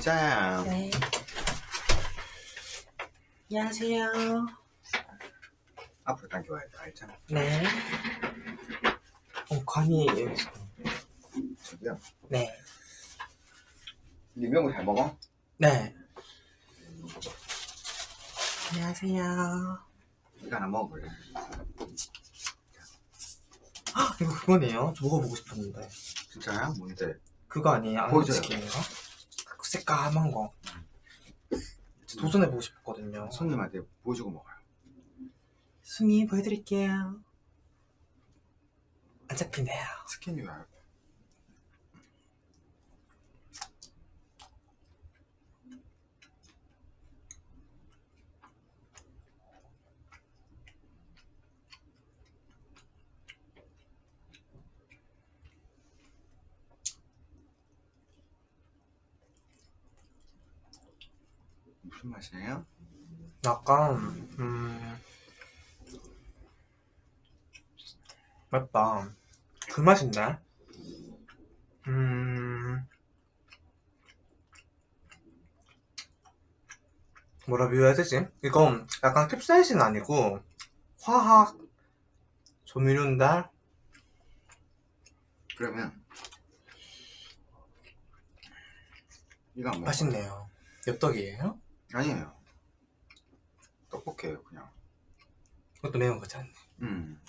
진짜야. 네. 안녕하세요. 앞으로 당겨와야 돼. 알잖아. 네. 어, 관이 저기요. 네. 리명을 잘 먹어? 네. 안녕하세요. 이거 하나 먹어볼래? 헉, 이거 그거네요. 저 먹어보고 싶었는데. 진짜야? 뭔데? 그거 아니에요? 보여줘요. 안치킨인가? 그 새까만 거. 도전해보고 싶었거든요. 손님한테 보여주고 먹어요. 순이 보여드릴게요. 안 잡히네요. 왜알 무슨 맛이에요? 약간 음 맵다 그 맛인데 음 뭐라 비유해야 되지? 이건 약간 캡사이신 아니고 화학 조미료인데 그러면 이거. 맛있네요 엽떡이에요? 아니에요. 떡볶이에요, 그냥. 그것도 매운 거지 않네 음.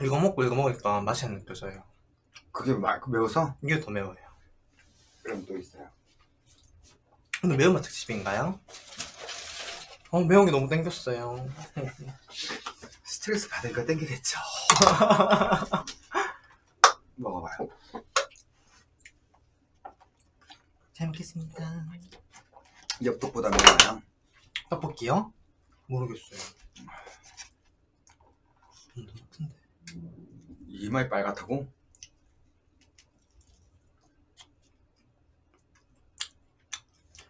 이거 먹고 이거 먹으니까 맛이 안 느껴져요 그게 마, 그 매워서? 이게 더 매워요 그럼 또 있어요. 근데 매운맛 특집인가요? 어 매운 게 너무 땡겼어요 스트레스 받으니까 땡기겠죠. 먹어봐요. 잘 먹겠습니다 엽떡보다 매워요. 떡볶이요? 모르겠어요 음, 너무 큰데 이마이 빨갛다고?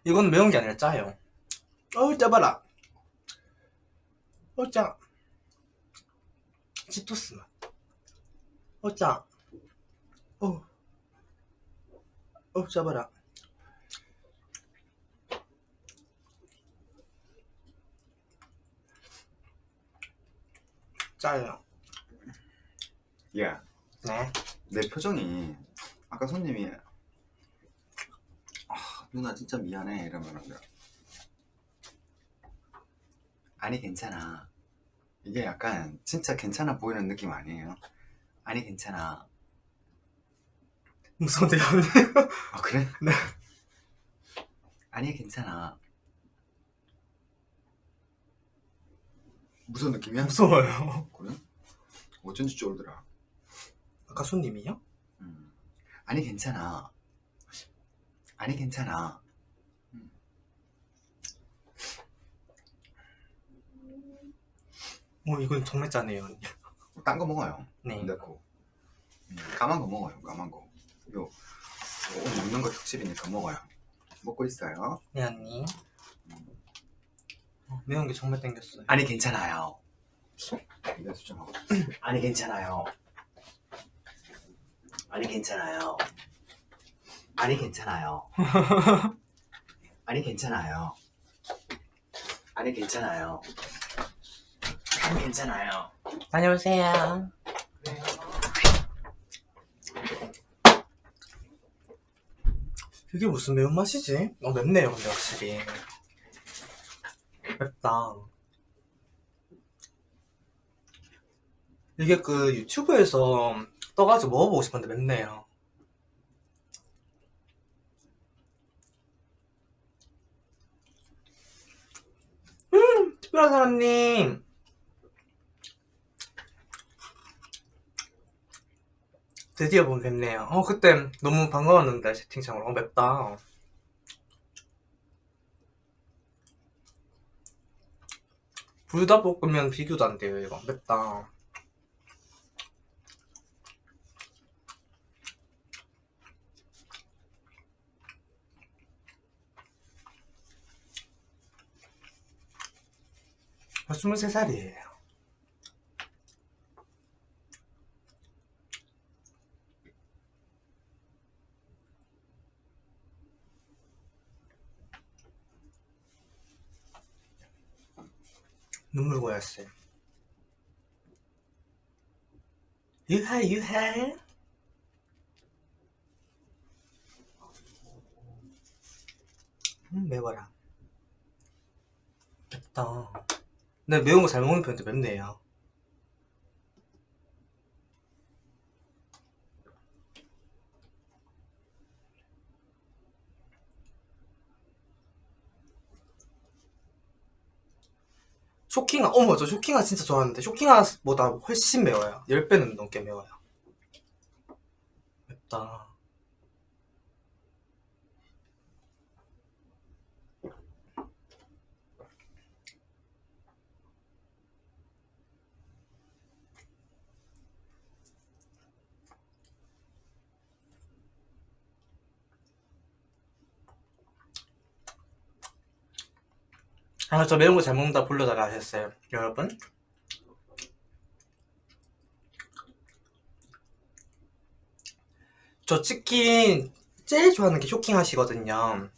이건 매운 게 아니라 짜요 어우 짜봐라 어짜 치토스. 맛 어짜. 어우 어우 짜봐라. 짜요. 야, 네. 내 표정이 아까 손님이 아, 누나 진짜 미안해. 이러면은 아니 괜찮아 이게 약간 진짜 괜찮아 보이는 느낌 아니에요? 아니 괜찮아 무서운데요? 아 그래? 네. 아니 괜찮아 무슨 느낌이야? 무서워요 그래? 어쩐지 쫄더라 아까 손님이요? 음. 아니 괜찮아 아니 괜찮아 어 이건 정말 짜네요. 딴 거 먹어요. 네. 넣고 음, 까만 거 먹어요 까만 거. 요, 요 오늘 먹는 거 특집이니까 먹어요. 먹고 있어요. 네 언니. 어, 매운 게 정말 땡겼어요. 아니 괜찮아요. 이거 수정하고 아니 괜찮아요. 아니 괜찮아요. 아니 괜찮아요. 아니 괜찮아요. 아니 괜찮아요 아니 괜찮아요. 다녀오세요. 이게 무슨 매운맛이지? 어 맵네요 근데 확실히. 맵다. 이게 그 유튜브에서 떠가지고 먹어보고 싶었는데 맵네요. 음 특별한 사람님 드디어 본 뵙네요. 어 그때 너무 반가웠는데 채팅창으로. 어 맵다. 불닭볶음면 비교도 안 돼요 이거. 맵다. 저 23살이에요 눈물 고였어요. 유하 유하. 음 매워라. 맵다. 근데 매운 거 잘 먹는 편인데 맵네요. 쇼킹아, 어머, 저 쇼킹아 진짜 좋아하는데, 쇼킹아보다 훨씬 매워요. 10배는 넘게 매워요. 맵다. 아, 저 매운 거 잘 먹는다 불러다가 하셨어요. 여러분. 저 치킨 제일 좋아하는 게 쇼킹 하시거든요.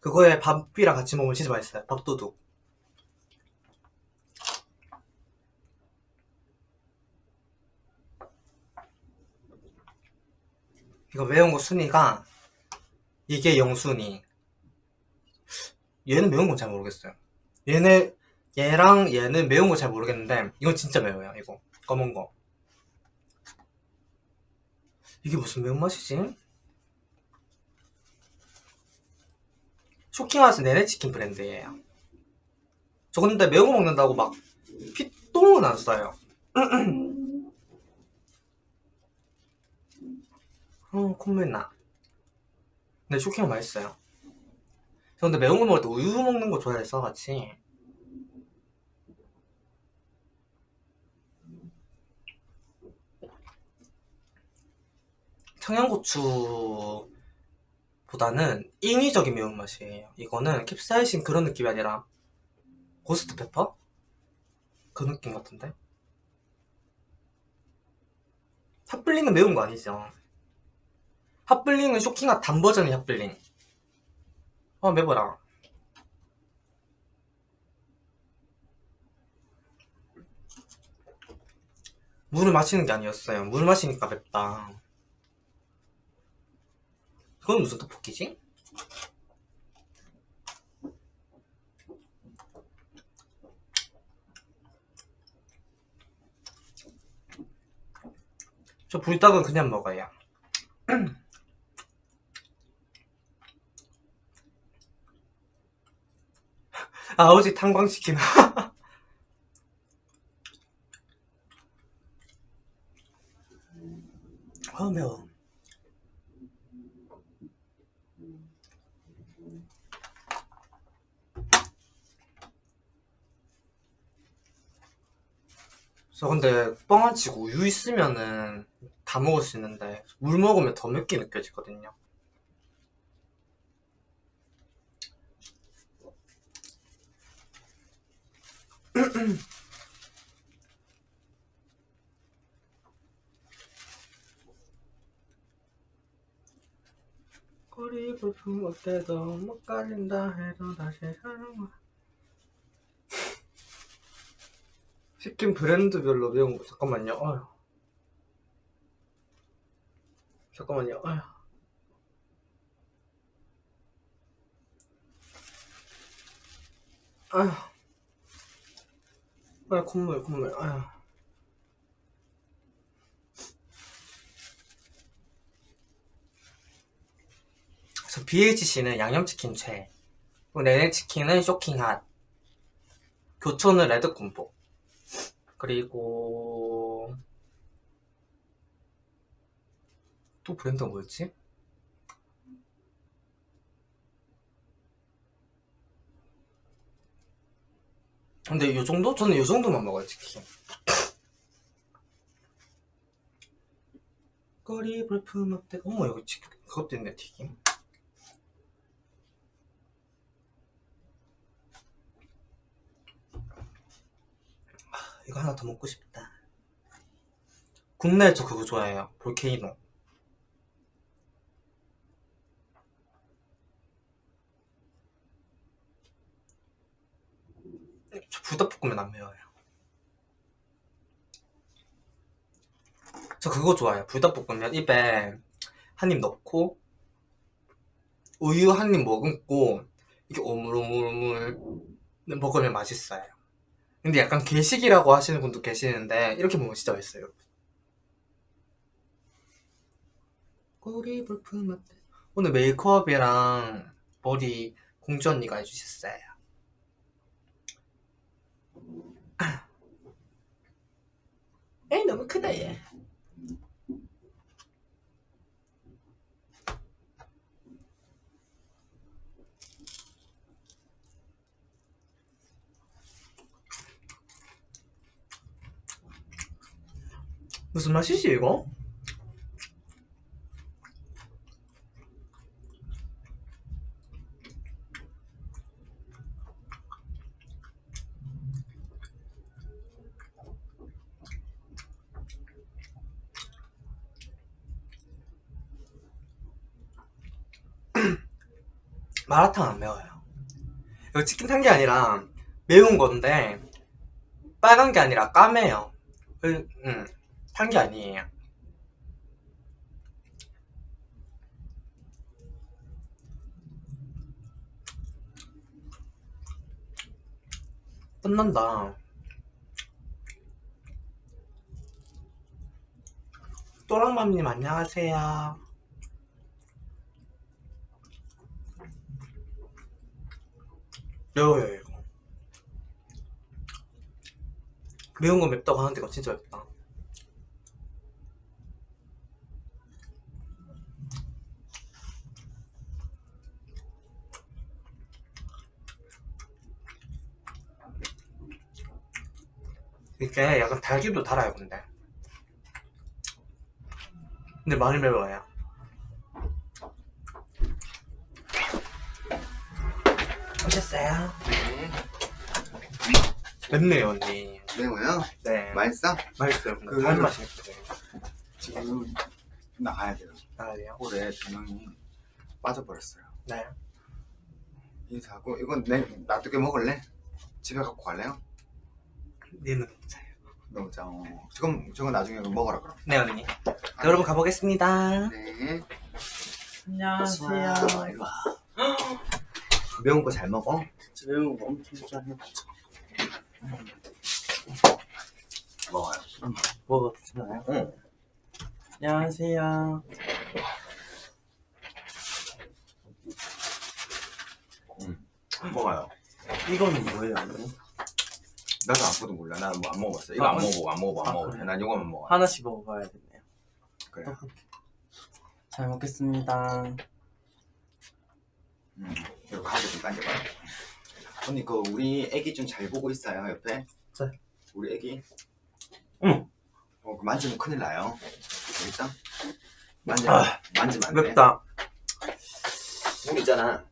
그거에 밥이랑 같이 먹으면 진짜 맛있어요. 밥도둑. 이거 매운 거 순위가 이게 영순위. 얘는 매운 건 잘 모르겠어요. 얘네 얘랑 얘는 매운 거 잘 모르겠는데 이건 진짜 매워요. 이거 검은 거. 이게 무슨 매운맛이지? 쇼킹하우스 내내 치킨 브랜드예요. 저 근데 매운 거 먹는다고 막 피똥은 안 써요. 어, 콧물 나. 근데 쇼킹은 맛있어요. 저 근데 매운 거 먹을 때 우유 먹는 거 좋아해서 같이. 청양고추보다는 인위적인 매운맛이에요. 이거는 캡사이신 그런 느낌이 아니라 고스트 페퍼? 그 느낌 같은데? 핫블링은 매운 거 아니죠? 핫블링은 쇼킹한 단 버전의 핫블링. 아 매워라. 물을 마시는 게 아니었어요. 물 마시니까 맵다. 그건 무슨 떡볶이지? 저 불닭은 그냥 먹어요. 아버지 탄광시키면. 아 매워 저 근데 뻥안 치고 우유 있으면은 다 먹을 수 있는데 물 먹으면 더 맵게 느껴지거든요 꼬리 불품 어때도 못 가린다 해도 다시 사랑하 치킨 브랜드별로 매운 거 잠깐만요 어휴. 잠깐만요 어휴. 아휴 아휴 콧물 콧물. 아휴. 저 BHC는 양념치킨 최. NH치킨은 쇼킹핫. 교촌은 레드콤보. 그리고 또 브랜드가 뭐였지? 근데 요 정도? 저는 요 정도만 먹어요 치킨. 꼬리 불품 업대 어머 여기 치킨 그것도 있네 튀김. 아, 이거 하나 더 먹고 싶다. 국내에 저 그거 좋아해요. 볼케이노 저 불닭볶음면 안 매워요. 저 그거 좋아해요. 불닭볶음면 입에 한 입 넣고 우유 한 입 머금고 이게 오물오물오물 먹으면 맛있어요. 근데 약간 괴식이라고 하시는 분도 계시는데 이렇게 먹으면 진짜 맛있어요. 꼬리 불품 어때? 오늘 메이크업이랑 머리 공주 언니가 해주셨어요. 에이 너무 크다 얘. 무슨 맛이지 이거? 마라탕 안 매워요. 이거 치킨 탄 게 아니라 매운 건데 빨간 게 아니라 까매요. 그, 음, 탄 게 아니에요. 끝난다. 또랑맘님 안녕하세요. 매워요 이거. 매운 거 맵다고 하는데 이거 진짜 맵다. 이게 약간 달기도 달아요 근데 근데 많이 매워요 오셨어요? 네. 맵네요 언니 매워요? 네 맛있어? 맛있어요 그- 다른 맛이 있거든요 지금 나가야 돼요. 아 돼요? 홀에 두 명이 빠져버렸어요. 네 인사하고 이건 내 놔두게 먹을래? 집에 갖고 갈래요? 니는 괜찮아요 너무 짜. 어. 지금 저거 나중에 먹어라 그럼. 네 언니 여러분 가보겠습니다 네. 안녕하세요. 매운 거 잘 먹어? 저 매운 거 엄청 좋아해요. 먹어요. 먹어도 되나요? 응. 안녕하세요. 먹어요. 이거는 뭐예요? 나도 아무도 몰라. 나는 뭐 안 먹어봤어. 이거 아, 안 그래? 먹어보고 안 먹어보고 안 아, 먹어. 그래? 난 이거만 먹어. 하나씩 먹어봐야겠네요. 그래. 잘 먹겠습니다. 음. 가게 좀 당겨봐. 언니 그 우리 애기 좀 잘 보고 있어요 옆에. 네. 우리 애기. 응. 어, 그 만지면 큰일 나요. 알겠죠? 만지면 아, 만지면 안 돼. 맵다 우리 있잖아.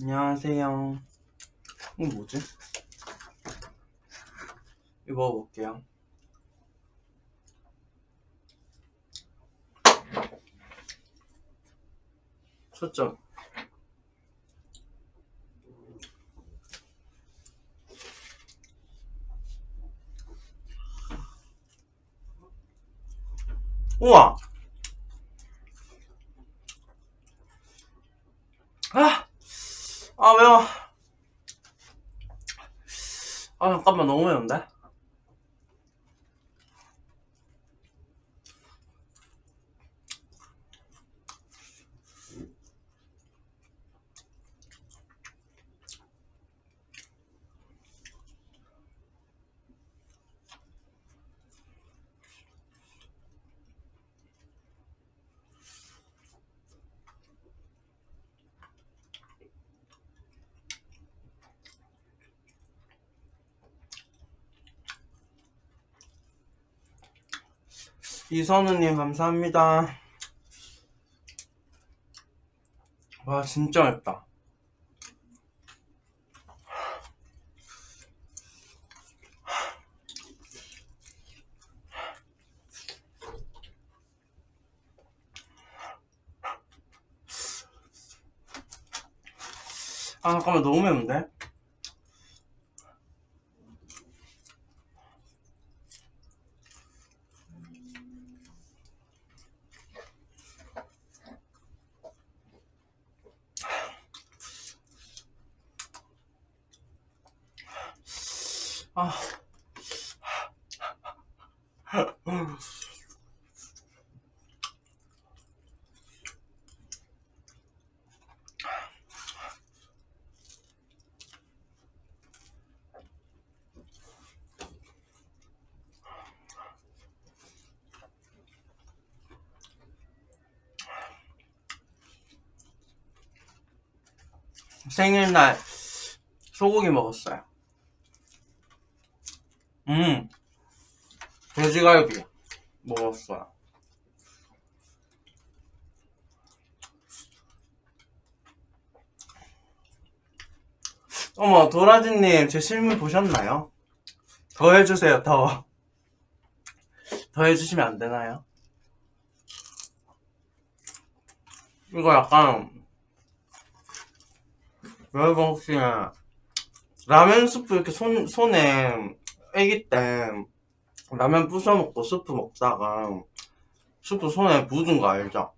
안녕하세요. 이거 뭐지? 이거 먹어볼게요. 초점. 우와! 아! 아, 매워. 아, 잠깐만, 너무 매운데? 이선우님 감사합니다 와 진짜 맵다 아 잠깐만 너무 매운데? 아. 생일날 소고기 먹었어요. 음, 돼지갈비 먹었어요. 어머, 도라지님, 제 실물 보셨나요? 더 해주세요, 더. 더 해주시면 안 되나요? 이거 약간, 여러분 혹시 라면 스프 이렇게 손, 손에 애기 때 라면 부숴 먹고 스프 먹다가 스프 손에 묻은 거 알죠?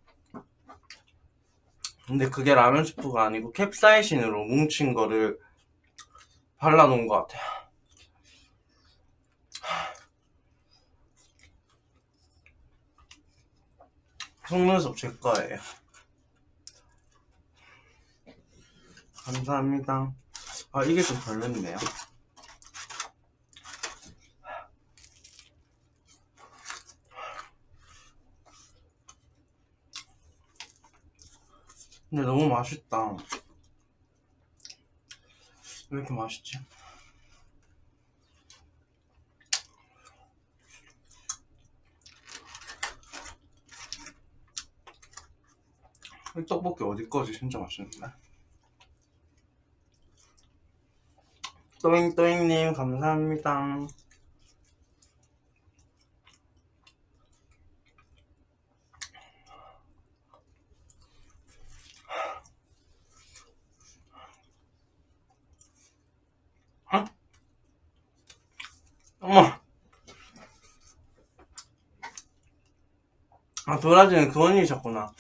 근데 그게 라면 스프가 아니고 캡사이신으로 뭉친 거를 발라놓은 것 같아요. 속눈썹 제 거예요. 감사합니다. 아, 이게 좀 별로네요. 근데 너무 맛있다. 왜 이렇게 맛있지? 이 떡볶이 어디 거지? 진짜 맛있는데? 또잉또잉님 감사합니다. 어? 어머. 아 도라지는 그 언니셨구나.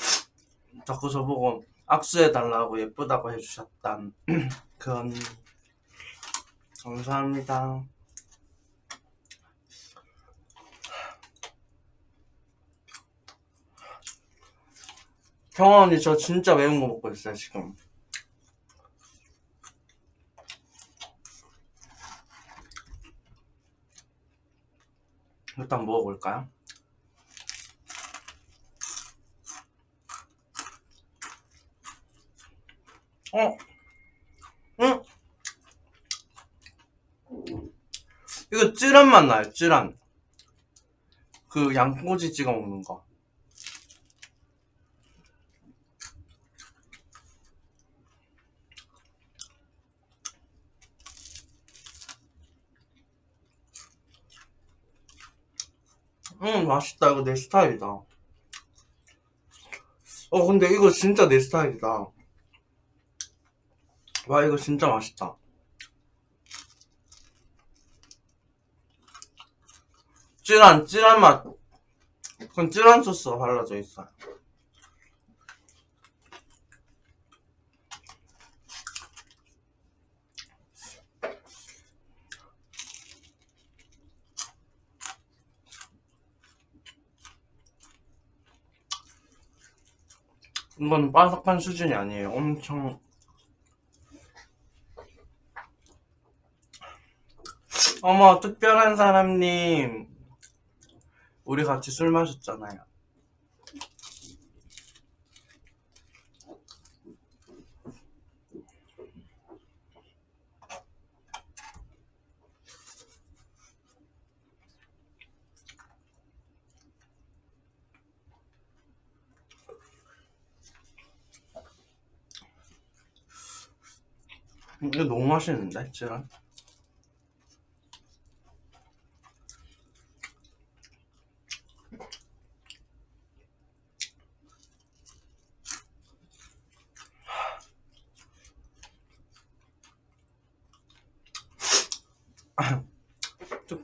자꾸 저보고 악수해달라고 예쁘다고 해주셨단 그 언니. 감사합니다. 경아 언니 저 진짜 매운 거 먹고 있어요 지금. 일단 먹어볼까요? 어? 응? 이거 찌란 맛 나요, 찌란. 그 양꼬치 찍어 먹는 거. 음, 맛있다. 이거 내 스타일이다. 어, 근데 이거 진짜 내 스타일이다. 와, 이거 진짜 맛있다. 찌란, 찌란 맛. 그건 찌란 소스가 발라져 있어요. 이건 바삭한 수준이 아니에요. 엄청. 어머, 특별한 사람님. 우리 같이 술 마셨잖아요. 이거 너무 맛있는데, 찌란?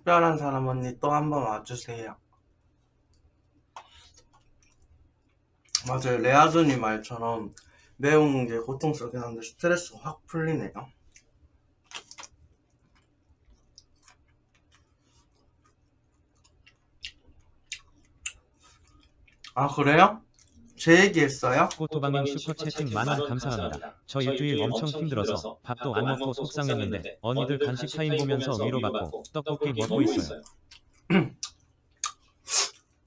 특별한 사람 언니 또 한번 와주세요. 맞아요. 레아준이 말처럼 매운 게 고통스럽긴 한데 스트레스가 확 풀리네요. 아 그래요? 제 얘기했어요? 꼬토방님 슈퍼채팅 만원 감사합니다. 저 일주일 엄청 힘들어서 밥도 안 먹고 속상했는데 언니들 간식 타임 보면서 위로받고 떡볶이 먹고 있어요.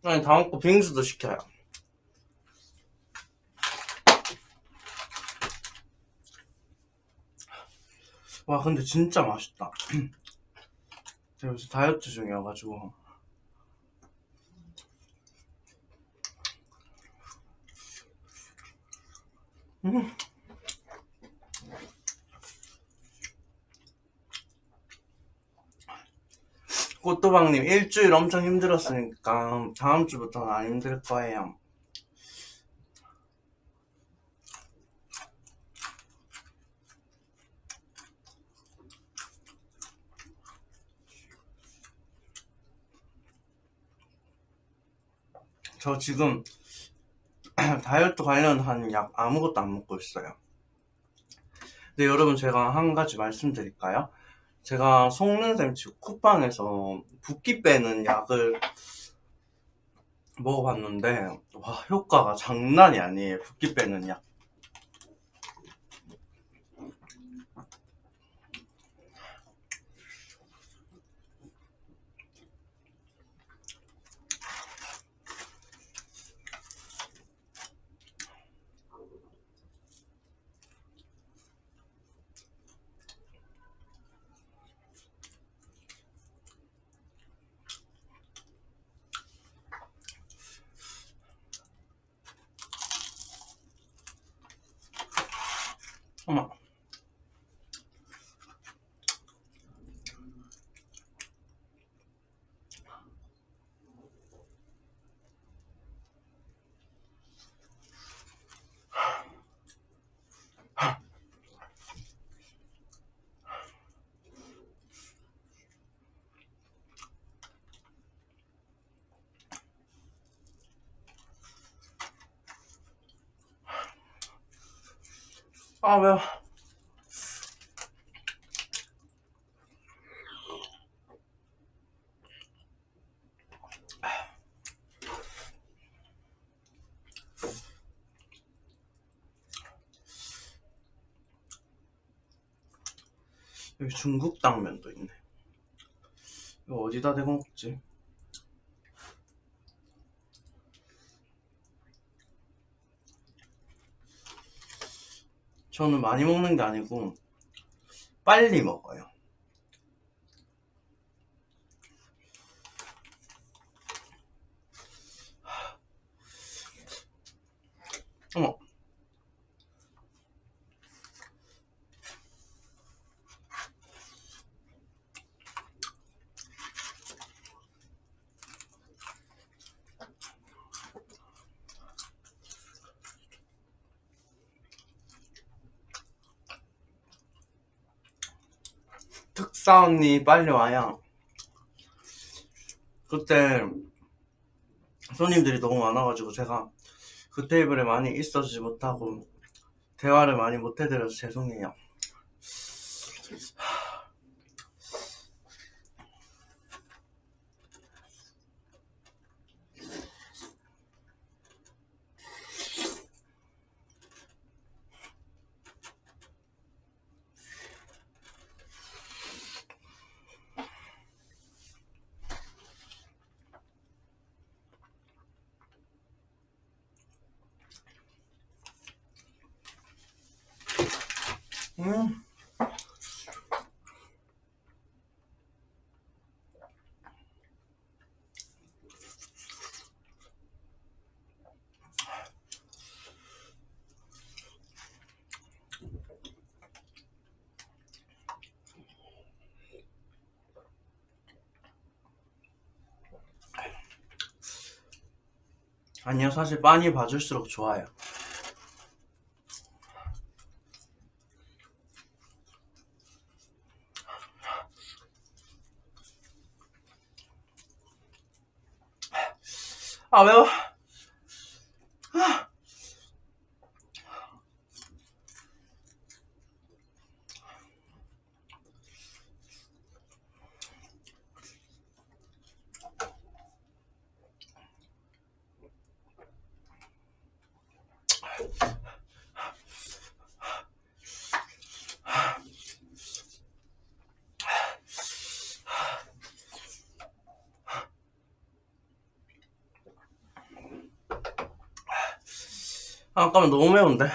아니 다음 거 빙수도 시켜요. 와 근데 진짜 맛있다. 제가 요새 다이어트 중이어가지고 음. 꽃도방님 일주일 엄청 힘들었으니까 다음 주부터는 안 힘들 거예요. 저 지금 다이어트 관련한 약 아무것도 안 먹고 있어요. 근데 여러분 제가 한 가지 말씀드릴까요? 제가 속는샘 치고 쿠팡에서 붓기 빼는 약을 먹어봤는데 와 효과가 장난이 아니에요 붓기 빼는 약 어머 아 매워 여기 중국 당면도 있네 이거 어디다 대고 먹지? 저는 많이 먹는 게 아니고 빨리 먹어요. 어머. 특사 언니 빨리 와요. 그때 손님들이 너무 많아가지고 제가 그 테이블에 많이 있어주지 못하고 대화를 많이 못 해드려서 죄송해요. 음. 아니요, 사실 많이 봐줄수록 좋아요. 아매 아, 잠깐만 너무 매운데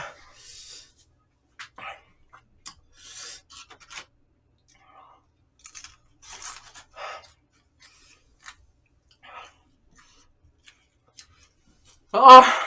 아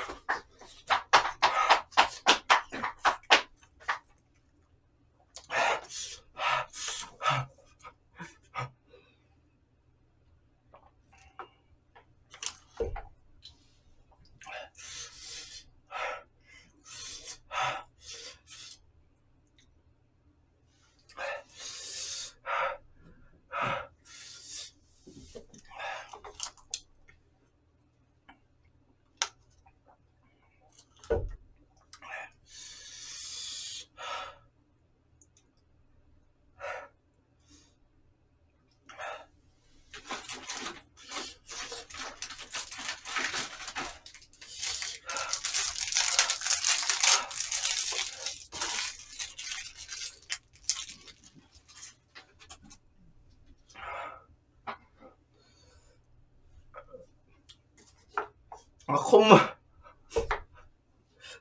아, 콧물.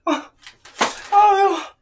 아, 아, 매워.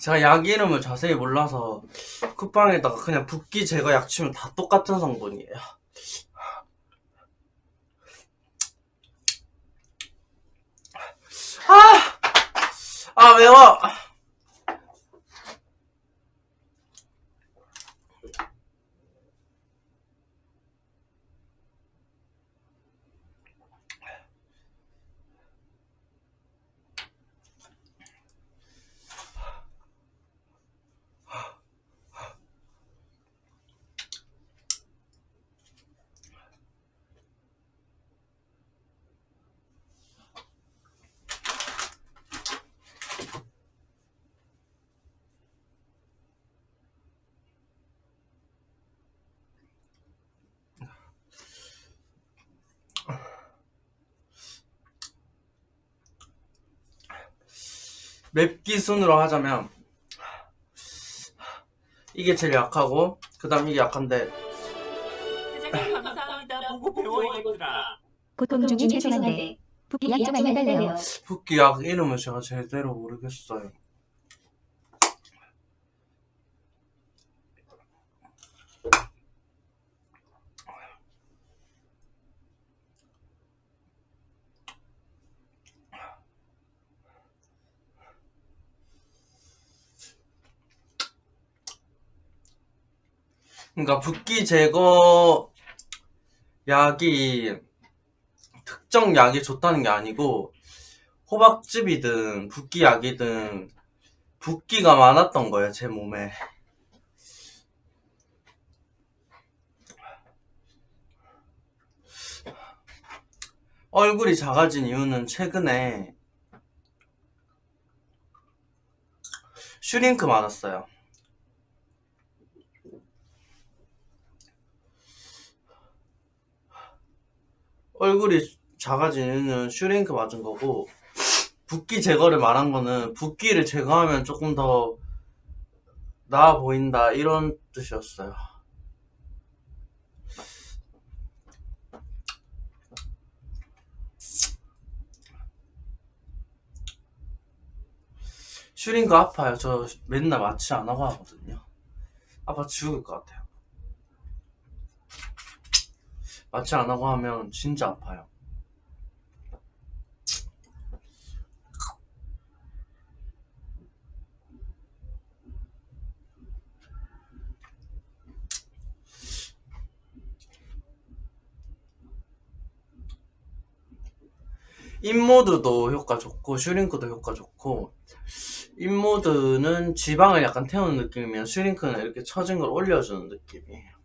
제가 약 이름을 자세히 몰라서 쿠팡에다가 그냥 붓기 제거 약 치면 다 똑같은 성분이에요. 아! 아, 매워! 맵기 순으로 하자면 이게 제일 약하고 그 다음 이게 약한데 회장님 감사합니다. 보고 배워야겠더라. 고통 중에 죄송한데 붓기 약 좀 알려달래요. 붓기 약 이름을 제가 제대로 모르겠어요. 그러니까 붓기 제거 약이 특정 약이 좋다는 게 아니고 호박즙이든 붓기 약이든 붓기가 많았던 거예요 제 몸에. 얼굴이 작아진 이유는 최근에 슈링크 맞았어요 얼굴이 작아진 이유는 슈링크 맞은 거고 붓기 제거를 말한 거는 붓기를 제거하면 조금 더 나아 보인다 이런 뜻이었어요. 슈링크 아파요. 저 맨날 마취 안 하고 하거든요. 아파 죽을 것 같아요. 마취 안 하고 하면 진짜 아파요. 인모드도 효과 좋고 슈링크도 효과 좋고 인모드는 지방을 약간 태우는 느낌이면 슈링크는 이렇게 처진 걸 올려주는 느낌이에요.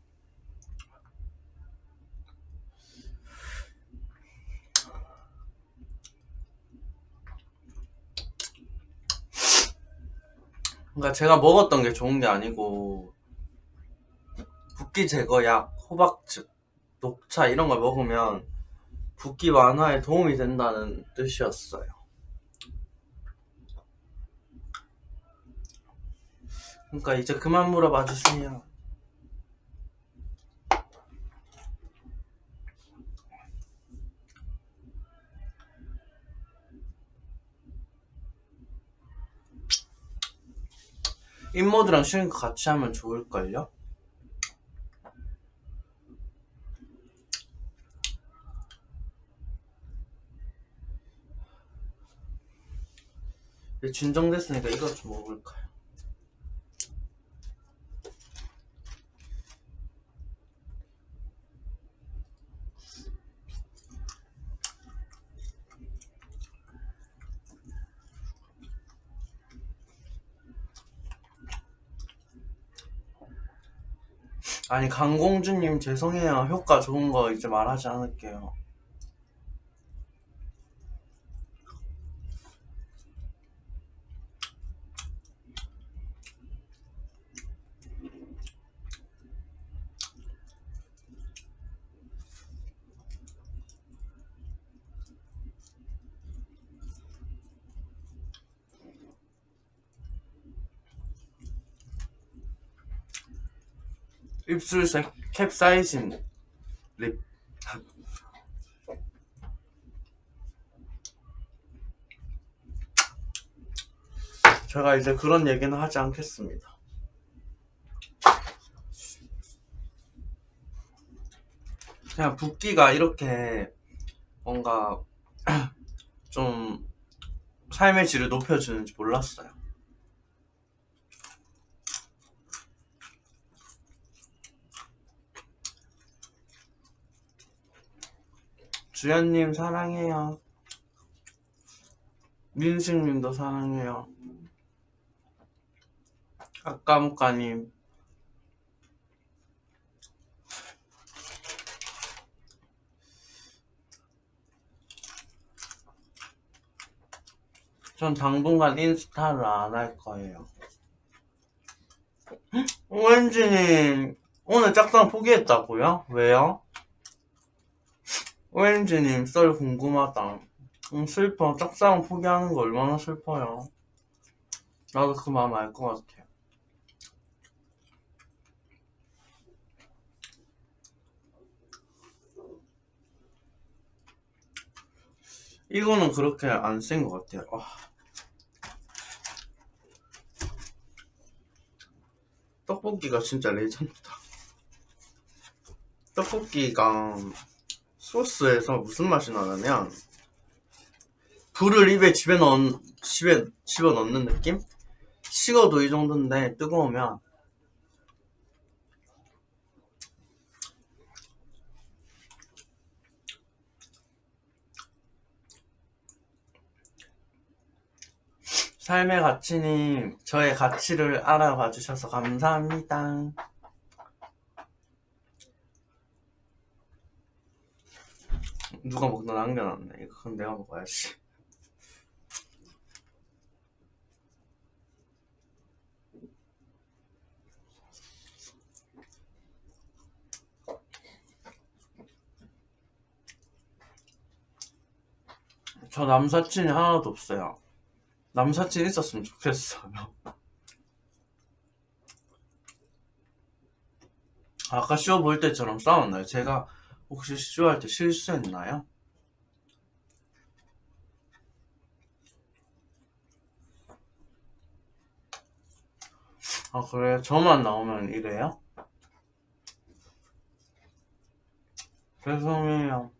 그러니까 제가 먹었던 게 좋은 게 아니고 붓기 제거약, 호박즙, 녹차 이런 걸 먹으면 붓기 완화에 도움이 된다는 뜻이었어요. 그러니까 이제 그만 물어봐 주세요. 인모드랑 슈링크 같이 하면 좋을걸요? 진정됐으니까 이것 좀 먹을까요? 아니 강공주님 죄송해요. 효과 좋은 거 이제 말하지 않을게요 입술색 캡사이신 립. 제가 이제 그런 얘기는 하지 않겠습니다. 그냥 붓기가 이렇게 뭔가 좀 삶의 질을 높여주는지 몰랐어요 주연님 사랑해요. 민식님도 사랑해요. 아까무까님. 전 당분간 인스타를 안 할 거예요. 오렌지님, 오늘 짝상 포기했다고요? 왜요? 오렌지님 썰 궁금하다. 음, 슬퍼. 짝사랑 포기하는 거 얼마나 슬퍼요. 나도 그 마음 알 것 같아. 이거는 그렇게 안센것 같아요. 아. 떡볶이가 진짜 레전드다. 떡볶이가 소스에서 무슨 맛이 나냐면 불을 입에 집에 넣 집에 집어 넣는 느낌? 식어도 이 정도인데 뜨거우면 삶의 가치님, 저의 가치를 알아봐 주셔서 감사합니다. 누가 먹다 남겨놨네. 그건 내가 먹어야지. 저 남사친이 하나도 없어요. 남사친 있었으면 좋겠어요. 아까 쇼 볼 때처럼 싸웠나요? 제가 혹시 쇼할 때 실수했나요? 아 그래요? 저만 나오면 이래요? 죄송해요.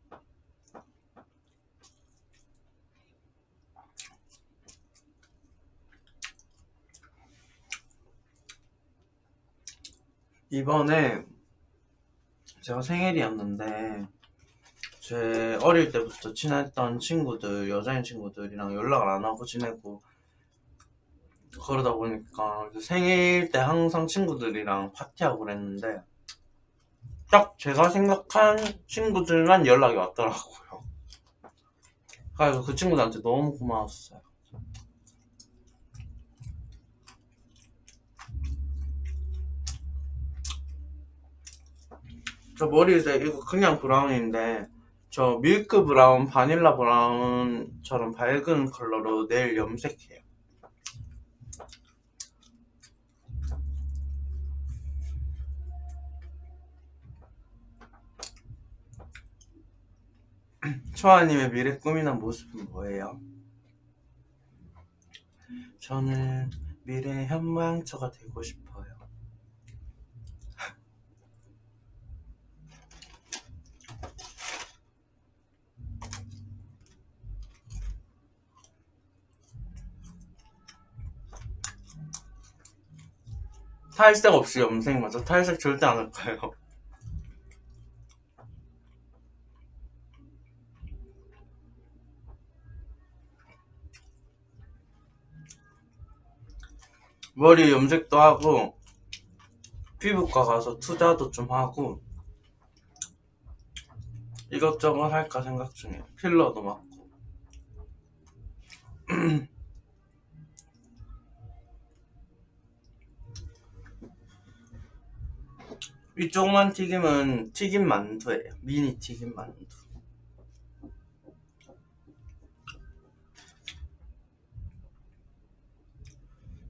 이번에 제가 생일이었는데 제 어릴 때부터 친했던 친구들 여자인 친구들이랑 연락을 안 하고 지내고 그러다 보니까 생일 때 항상 친구들이랑 파티하고 그랬는데 딱 제가 생각한 친구들만 연락이 왔더라고요. 그래서 그 친구들한테 너무 고마웠어요 저 머리색 이거 그냥 brown인데 저 milk brown, vanilla brown처럼 밝은 컬러로 내일 염색해요. 초아님의 미래 꿈이나 모습은 뭐예요? 저는 미래 현모양처가 되고 싶어요. 탈색 없이 염색 맞아? 탈색 절대 안 할 거예요. 머리 염색도 하고 피부과 가서 투자도 좀 하고 이것저것 할까 생각 중이에요. 필러도 맞고 이 조그만 튀김은 튀김 만두예요. 미니 튀김 만두.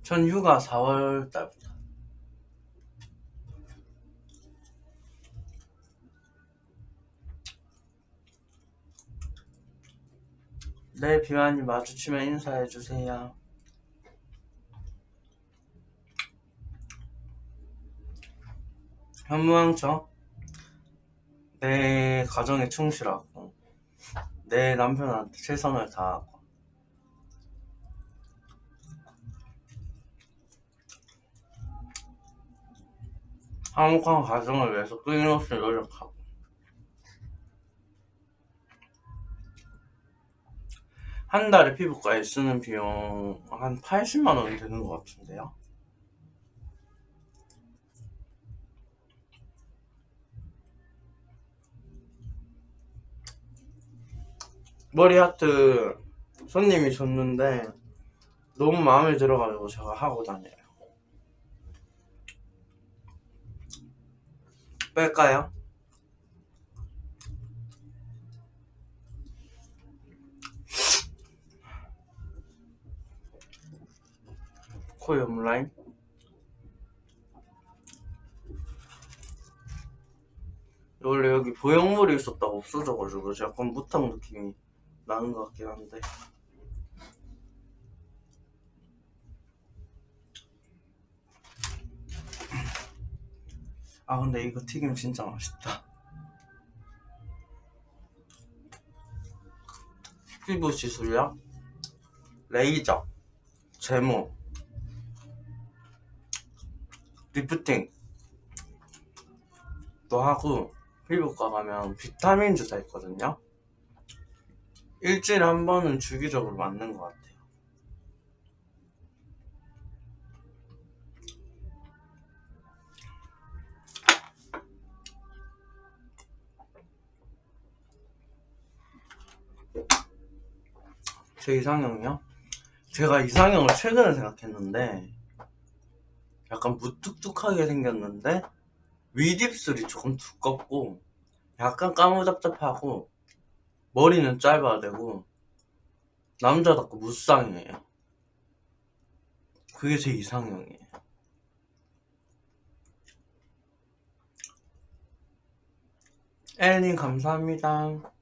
전 휴가 4월 달부터. 네, 비완이 마주치면 인사해주세요. 현무양처? 내 가정에 충실하고 내 남편한테 최선을 다하고. 화목한 가정을 위해서 끊임없이 노력하고. 한 달에 피부과에 쓰는 비용 한 80만 원 되는 것 같은데요 머리 하트 손님이 줬는데 너무 마음에 들어가지고 제가 하고 다녀요. 뺄까요? 코 옆라인 원래 여기 보형물이 있었다가 없어져가지고 약간 무탕 느낌이 나는 것 같긴 한데. 아 근데 이거 튀김 진짜 맛있다. 피부 시술약 레이저 제모 리프팅. 또 하고 피부과 가면 비타민 주사 있거든요 일주일에 한 번은 주기적으로 맞는 것 같아요. 제 이상형이요? 제가 이상형을 최근에 생각했는데 약간 무뚝뚝하게 생겼는데 윗입술이 조금 두껍고 약간 까무잡잡하고 머리는 짧아야 되고 남자답고 무쌍이에요. 그게 제 이상형이에요. 엘님 감사합니다